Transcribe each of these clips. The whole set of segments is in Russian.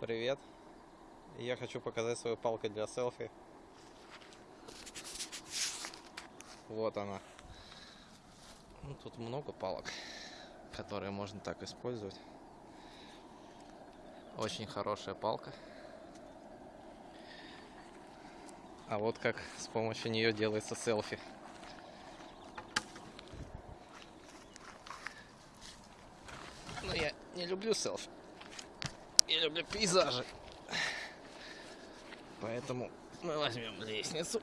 Привет. Я хочу показать свою палку для селфи. Вот она. Ну, тут много палок, которые можно так использовать. Очень хорошая палка. А вот как с помощью нее делается селфи. Но я не люблю селфи. Я люблю пейзажи. Поэтому мы возьмем лестницу.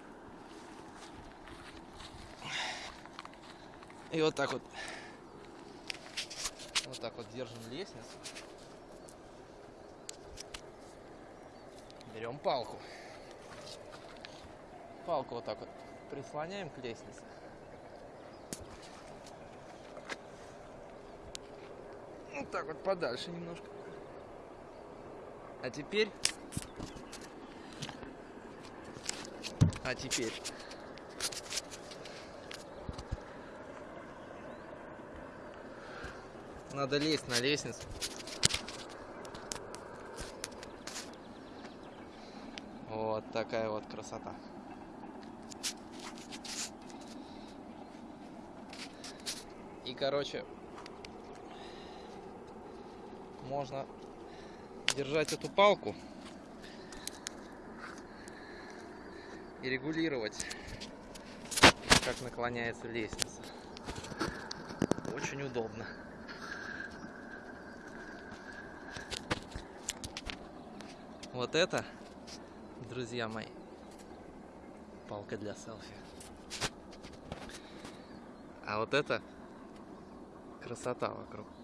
И вот так вот. Вот так вот держим лестницу. Берем палку. Палку вот так вот прислоняем к лестнице. Вот так вот подальше немножко. А теперь... А теперь... Надо лезть на лестницу. Вот такая вот красота. И, короче, можно держать эту палку и регулировать, как наклоняется лестница. Очень удобно. Вот это, друзья мои, палка для селфи. А вот это красота вокруг.